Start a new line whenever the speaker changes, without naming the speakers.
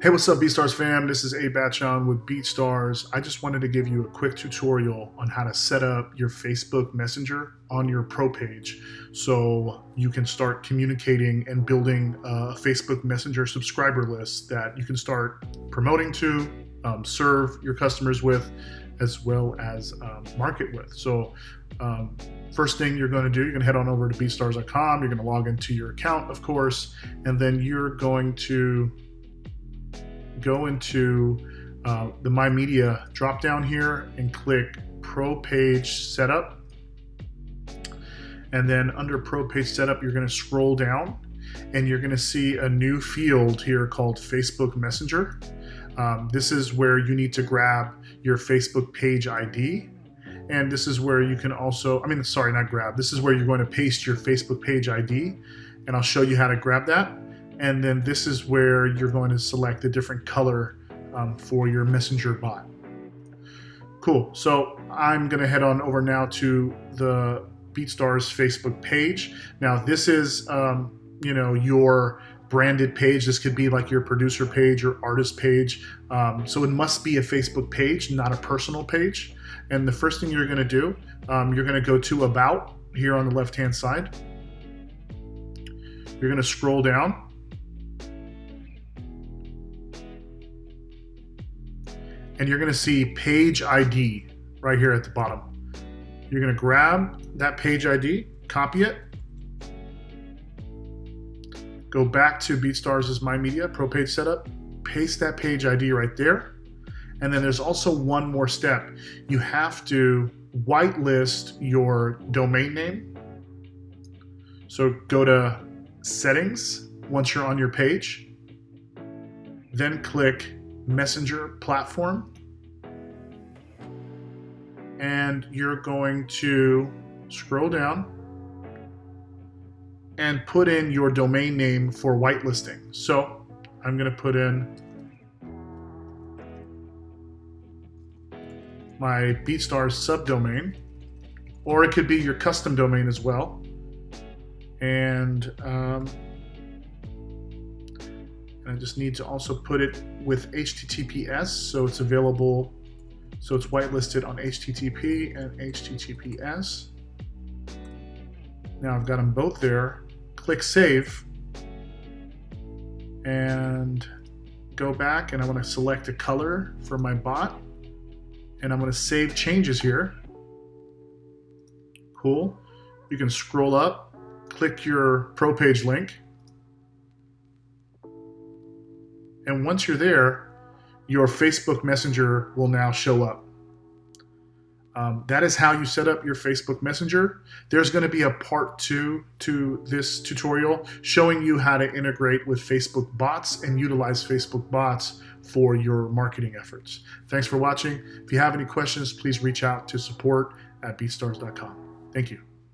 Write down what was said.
Hey, what's up, BeatStars fam? This is Abe Batshon with BeatStars. I just wanted to give you a quick tutorial on how to set up your Facebook Messenger on your pro page so you can start communicating and building a Facebook Messenger subscriber list that you can start promoting to, um, serve your customers with, as well as um, market with. So um, first thing you're going to do, you're going to head on over to beatstars.com. You're going to log into your account, of course, and then you're going to go into uh, the My Media drop down here and click Pro Page Setup. And then under Pro Page Setup, you're going to scroll down and you're going to see a new field here called Facebook Messenger. Um, this is where you need to grab your Facebook page ID. And this is where you can also, I mean, sorry, not grab. This is where you're going to paste your Facebook page ID. And I'll show you how to grab that. And then this is where you're going to select a different color um, for your messenger bot. Cool, so I'm gonna head on over now to the BeatStars Facebook page. Now this is, um, you know, your branded page. This could be like your producer page or artist page. Um, so it must be a Facebook page, not a personal page. And the first thing you're gonna do, um, you're gonna go to About here on the left-hand side. You're gonna scroll down and you're gonna see page ID right here at the bottom. You're gonna grab that page ID, copy it, go back to BeatStars My Media, Pro Page Setup, paste that page ID right there. And then there's also one more step. You have to whitelist your domain name. So go to settings once you're on your page, then click messenger platform. And you're going to scroll down and put in your domain name for whitelisting. So I'm going to put in my BeatStars subdomain, or it could be your custom domain as well. And um, I just need to also put it with HTTPS so it's available, so it's whitelisted on HTTP and HTTPS. Now I've got them both there. Click Save and go back and I want to select a color for my bot and I'm going to save changes here. Cool. You can scroll up, click your pro page link, And once you're there, your Facebook Messenger will now show up. Um, that is how you set up your Facebook Messenger. There's going to be a part two to this tutorial showing you how to integrate with Facebook bots and utilize Facebook bots for your marketing efforts. Thanks for watching. If you have any questions, please reach out to support at beatstars.com. Thank you.